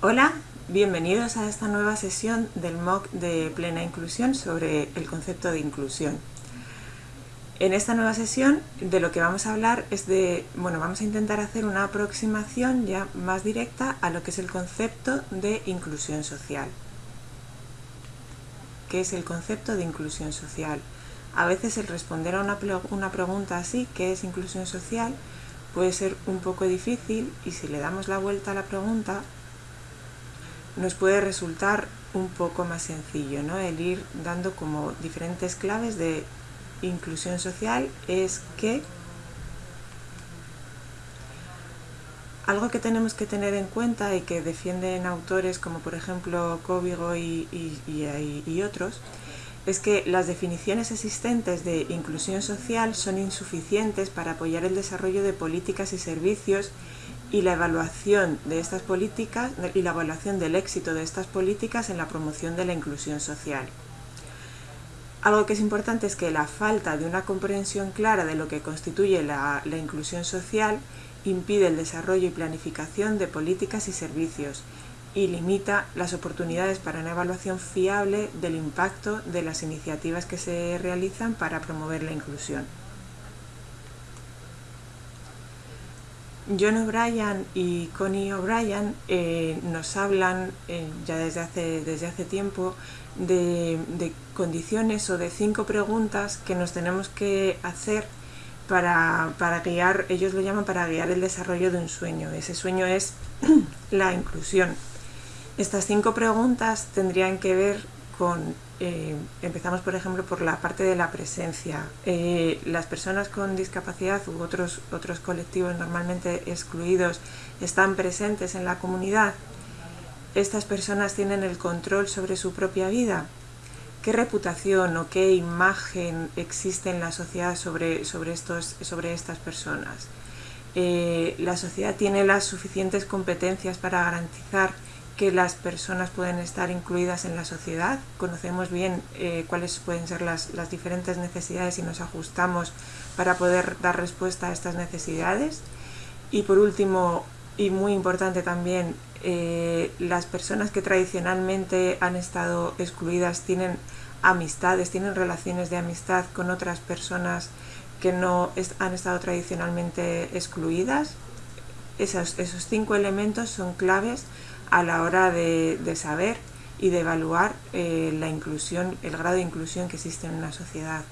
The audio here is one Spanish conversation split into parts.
Hola, bienvenidos a esta nueva sesión del MOOC de plena inclusión sobre el concepto de inclusión. En esta nueva sesión de lo que vamos a hablar es de, bueno, vamos a intentar hacer una aproximación ya más directa a lo que es el concepto de inclusión social. ¿Qué es el concepto de inclusión social? A veces el responder a una, una pregunta así, ¿qué es inclusión social?, puede ser un poco difícil y si le damos la vuelta a la pregunta nos puede resultar un poco más sencillo, ¿no? El ir dando como diferentes claves de inclusión social es que algo que tenemos que tener en cuenta y que defienden autores como por ejemplo Cóvigo y, y otros es que las definiciones existentes de inclusión social son insuficientes para apoyar el desarrollo de políticas y servicios y la evaluación de estas políticas y la evaluación del éxito de estas políticas en la promoción de la inclusión social. Algo que es importante es que la falta de una comprensión clara de lo que constituye la, la inclusión social impide el desarrollo y planificación de políticas y servicios y limita las oportunidades para una evaluación fiable del impacto de las iniciativas que se realizan para promover la inclusión. John O'Brien y Connie O'Brien eh, nos hablan eh, ya desde hace, desde hace tiempo de, condiciones o de cinco preguntas que nos tenemos que hacer para, para, guiar, ellos lo llaman para guiar el desarrollo de un sueño. Ese sueño es la inclusión. Estas cinco preguntas tendrían que ver con eh, empezamos por ejemplo por la parte de la presencia. Eh, las personas con discapacidad u otros, otros colectivos normalmente excluidos están presentes en la comunidad. Estas personas tienen el control sobre su propia vida. ¿Qué reputación o qué imagen existe en la sociedad sobre, sobre, estos, sobre estas personas? Eh, la sociedad tiene las suficientes competencias para garantizar que las personas pueden estar incluidas en la sociedad, conocemos bien eh, cuáles pueden ser las, diferentes necesidades y nos ajustamos para poder dar respuesta a estas necesidades. Y por último, y muy importante también, eh, las personas que tradicionalmente han estado excluidas tienen amistades, tienen relaciones de amistad con otras personas que no han estado tradicionalmente excluidas. Esos, esos cinco elementos son claves a la hora de, saber y de evaluar eh, la inclusión, el grado de inclusión que existe en una sociedad.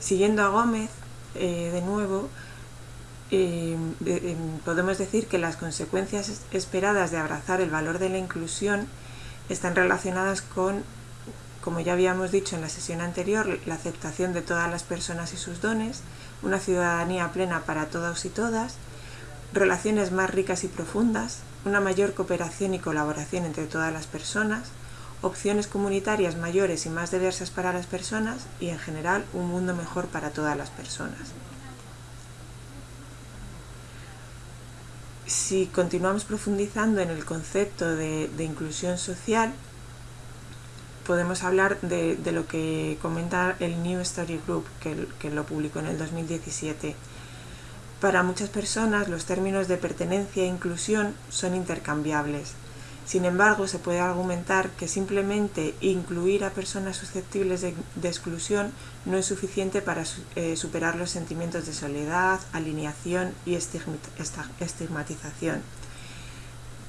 Siguiendo a Gómez, eh, de nuevo, eh, podemos decir que las consecuencias esperadas de abrazar el valor de la inclusión están relacionadas con, como ya habíamos dicho en la sesión anterior, la aceptación de todas las personas y sus dones, una ciudadanía plena para todos y todas, relaciones más ricas y profundas, una mayor cooperación y colaboración entre todas las personas, opciones comunitarias mayores y más diversas para las personas y en general un mundo mejor para todas las personas. Si continuamos profundizando en el concepto de, inclusión social, podemos hablar de, lo que comenta el New Study Group, que lo publicó en el 2017, para muchas personas los términos de pertenencia e inclusión son intercambiables. Sin embargo, se puede argumentar que simplemente incluir a personas susceptibles de, exclusión no es suficiente para eh, superar los sentimientos de soledad, alineación y estigmatización.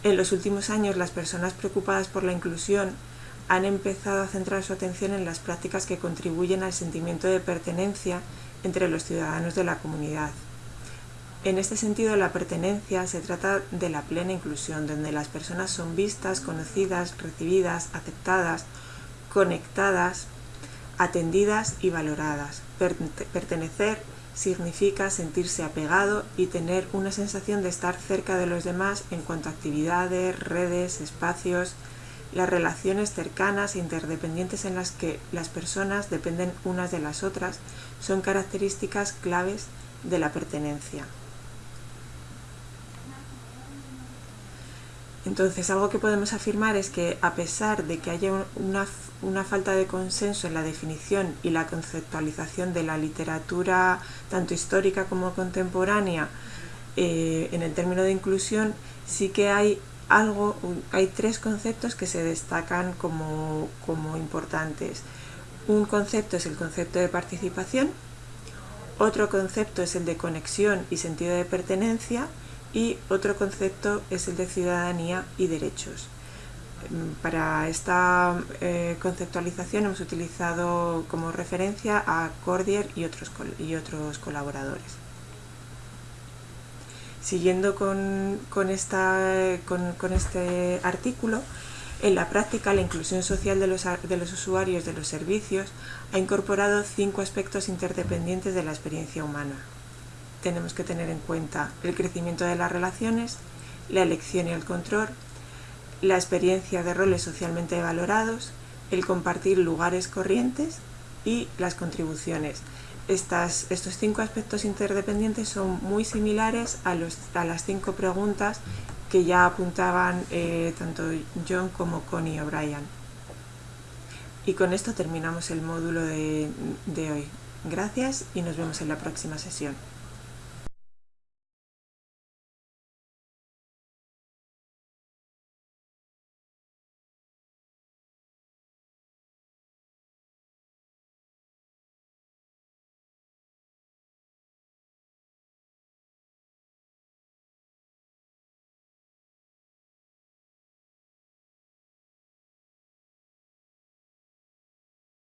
En los últimos años, las personas preocupadas por la inclusión han empezado a centrar su atención en las prácticas que contribuyen al sentimiento de pertenencia entre los ciudadanos de la comunidad. En este sentido, la pertenencia se trata de la plena inclusión, donde las personas son vistas, conocidas, recibidas, aceptadas, conectadas, atendidas y valoradas. pertenecer significa sentirse apegado y tener una sensación de estar cerca de los demás en cuanto a actividades, redes, espacios, las relaciones cercanas e interdependientes en las que las personas dependen unas de las otras son características claves de la pertenencia. Entonces, algo que podemos afirmar es que a pesar de que haya una, falta de consenso en la definición y la conceptualización de la literatura, tanto histórica como contemporánea, eh, en el término de inclusión sí que hay algo, hay tres conceptos que se destacan como, como importantes. Un concepto es el concepto de participación, otro concepto es el de conexión y sentido de pertenencia y otro concepto es el de ciudadanía y derechos. Para esta eh, conceptualización hemos utilizado como referencia a Cordier y otros, y otros colaboradores. Siguiendo con, esta, con este artículo, en la práctica, la inclusión social de los, de los, usuarios de los servicios ha incorporado cinco aspectos interdependientes de la experiencia humana. Tenemos que tener en cuenta el crecimiento de las relaciones, la elección y el control, la experiencia de roles socialmente valorados, el compartir lugares corrientes y las contribuciones. Estos cinco aspectos interdependientes son muy similares a, las cinco preguntas que ya apuntaban eh, tanto John como Connie O'Brien. Y con esto terminamos el módulo de hoy. Gracias y nos vemos en la próxima sesión.